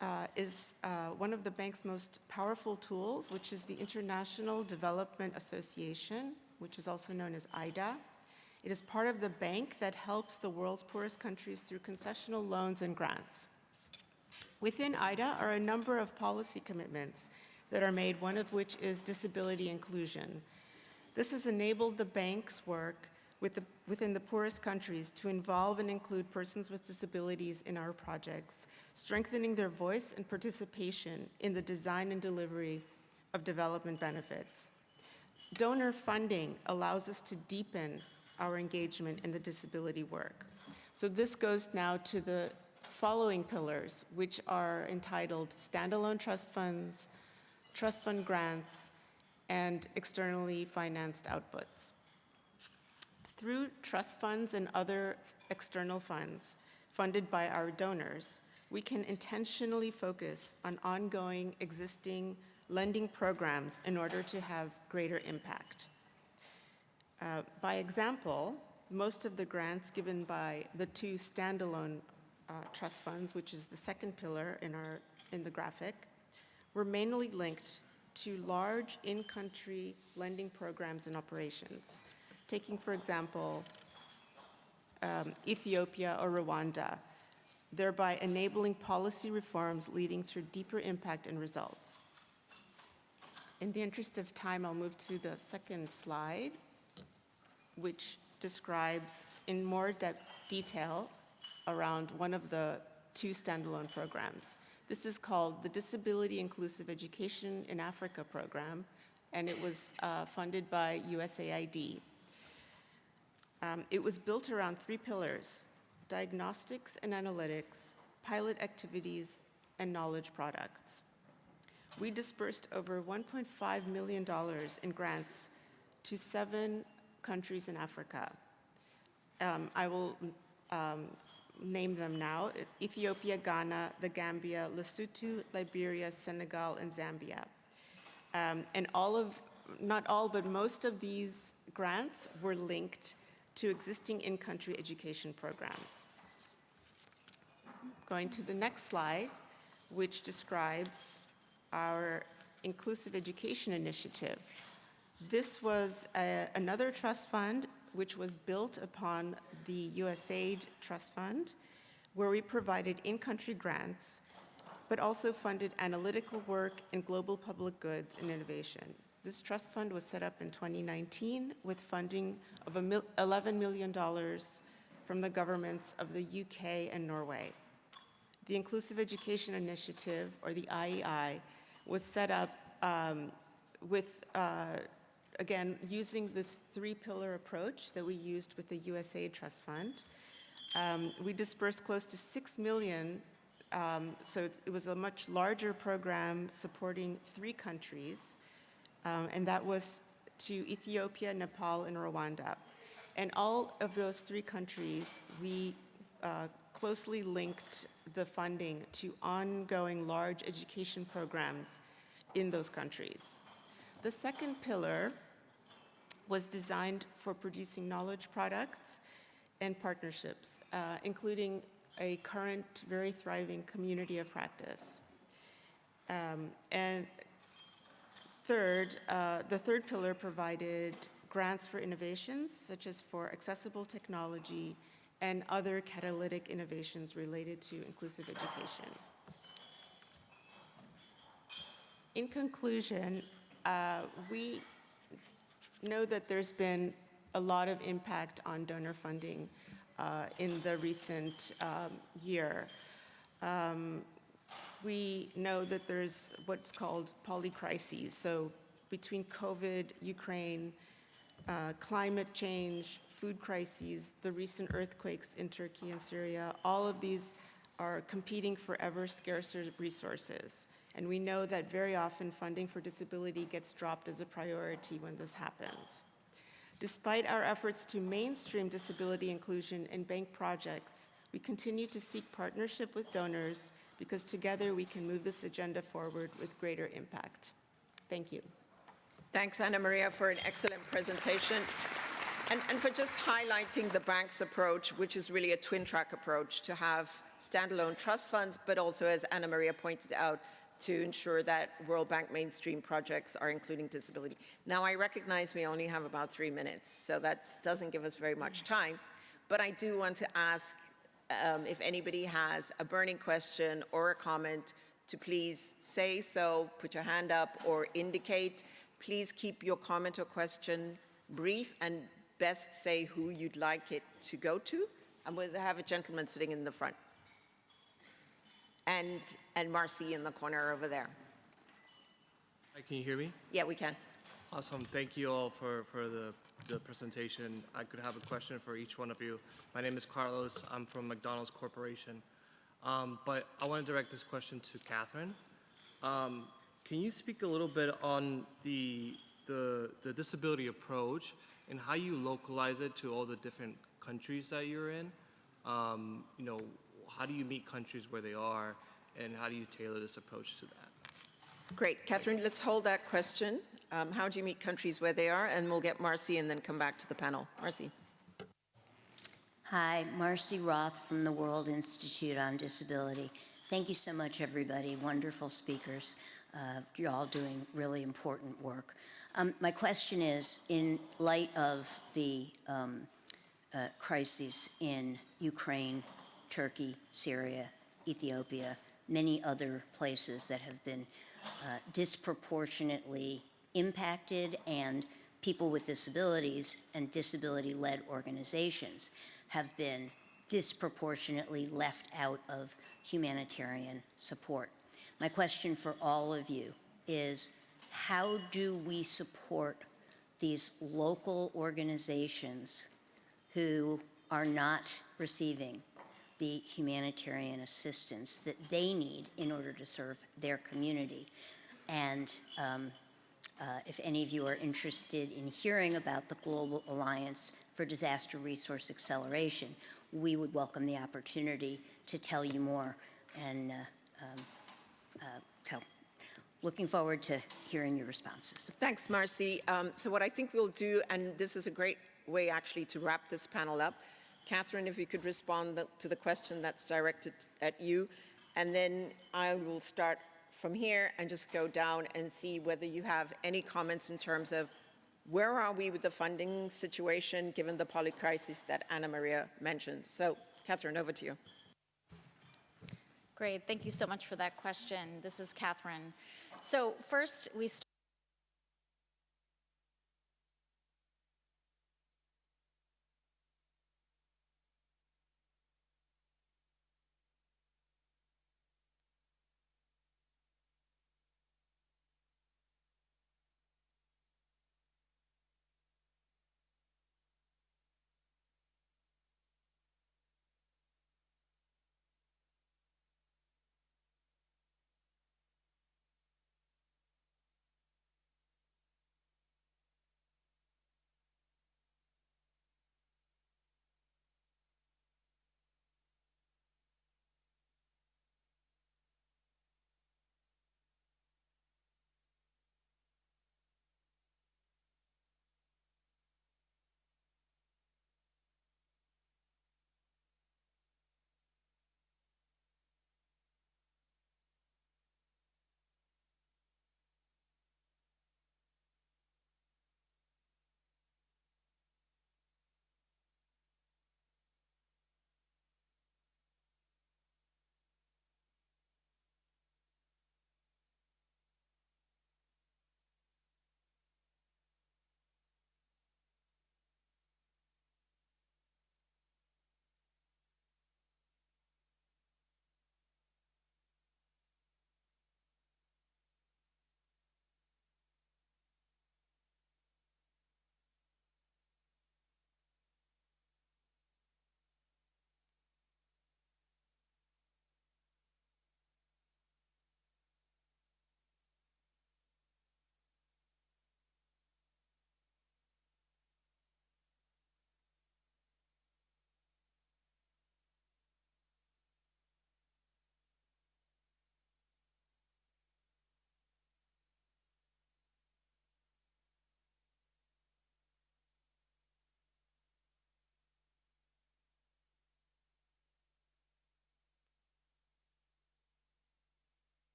uh, is uh, one of the bank's most powerful tools, which is the International Development Association, which is also known as IDA. It is part of the bank that helps the world's poorest countries through concessional loans and grants. Within IDA are a number of policy commitments that are made, one of which is disability inclusion. This has enabled the bank's work with the, within the poorest countries to involve and include persons with disabilities in our projects, strengthening their voice and participation in the design and delivery of development benefits. Donor funding allows us to deepen our engagement in the disability work. So this goes now to the following pillars, which are entitled standalone trust funds, trust fund grants, and externally financed outputs. Through trust funds and other external funds funded by our donors, we can intentionally focus on ongoing existing lending programs in order to have greater impact. Uh, By example, most of the grants given by the two standalone uh, trust funds, which is the second pillar in our, in the graphic, were mainly linked to large in-country lending programs and operations. Taking, for example, um, Ethiopia or Rwanda, thereby enabling policy reforms leading to deeper impact and results. In the interest of time, I'll move to the second slide, which describes in more detail around one of the two standalone programs. This is called the Disability Inclusive Education in Africa program, and it was uh, funded by USAID. Um, It was built around three pillars, diagnostics and analytics, pilot activities, and knowledge products. We dispersed over $1.5 million in grants to seven countries in Africa. Um, I will um, name them now, Ethiopia, Ghana, the Gambia, Lesotho, Liberia, Senegal, and Zambia. Um, And all of, not all, but most of these grants were linked to existing in-country education programs. Going to the next slide, which describes our Inclusive Education Initiative. This was a- another trust fund which was built upon the USAID Trust Fund, where we provided in-country grants, but also funded analytical work in global public goods and innovation. This trust fund was set up in 2019 with funding of $11 million from the governments of the UK and Norway. The Inclusive Education Initiative, or the IEI, was set up um, with, uh, again, using this three-pillar approach that we used with the USAID Trust Fund. Um, We dispersed close to 6 million, um, so it's- it was a much larger program supporting three countries, um, and that was to Ethiopia, Nepal, and Rwanda. And all of those three countries, we uh, closely linked the funding to ongoing large education programs in those countries. The second pillar was designed for producing knowledge products and partnerships, uh, including a current very thriving community of practice. Um, And Third, uh, the third pillar provided grants for innovations, such as for accessible technology and other catalytic innovations related to inclusive education. In conclusion, uh, we know that there's been a lot of impact on donor funding uh, in the recent um, year. Um, we know that there's what's called polycrises. So between COVID, Ukraine, uh, climate change, food crises, the recent earthquakes in Turkey and Syria, all of these are competing for ever scarcer resources. And we know that very often funding for disability gets dropped as a priority when this happens. Despite our efforts to mainstream disability inclusion in bank projects, we continue to seek partnership with donors because together we can move this agenda forward with greater impact. Thank you. Thanks, Anna Maria, for an excellent presentation. And, and for just highlighting the bank's approach, which is really a twin track approach to have standalone trust funds, but also, as Anna Maria pointed out, to ensure that World Bank mainstream projects are including disability. Now, I recognize we only have about three minutes, so that doesn't give us very much time, but I do want to ask um, if anybody has a burning question or a comment to please say so, put your hand up or indicate. Please keep your comment or question brief and best say who you'd like it to go to. And we'll have a gentleman sitting in the front. And, and Marcy in the corner over there. Hi, Can you hear me? Yeah, we can. Awesome. Thank you all for, for the, the presentation. I could have a question for each one of you. My name is Carlos. I'm from McDonald's Corporation. Um, but I want to direct this question to Catherine. Um, can you speak a little bit on the, the, the disability approach and how you localize it to all the different countries that you're in? Um, you know, how do you meet countries where they are and how do you tailor this approach to that? Great. Catherine, let's hold that question. Um, how do you meet countries where they are? And we'll get Marcy and then come back to the panel. Marcy. Hi, Marcy Roth from the World Institute on Disability. Thank you so much, everybody. Wonderful speakers. Uh, you're all doing really important work. Um, my question is, in light of the um, uh, crises in Ukraine, Turkey, Syria, Ethiopia, many other places that have been uh, disproportionately impacted and people with disabilities and disability-led organizations have been disproportionately left out of humanitarian support. My question for all of you is, how do we support these local organizations who are not receiving the humanitarian assistance that they need in order to serve their community? And um, uh, if any of you are interested in hearing about the Global Alliance for Disaster Resource Acceleration, we would welcome the opportunity to tell you more. And uh, um, uh, so looking forward to hearing your responses. Thanks, Marcy. Um, so what I think we'll do, and this is a great way actually to wrap this panel up, Catherine, if you could respond to the question that's directed at you, and then I will start from here and just go down and see whether you have any comments in terms of where are we with the funding situation given the polycrisis that Anna Maria mentioned. So, Catherine, over to you. Great, thank you so much for that question. This is Catherine. So first, we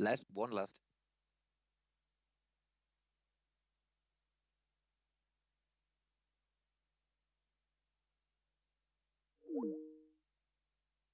Last one last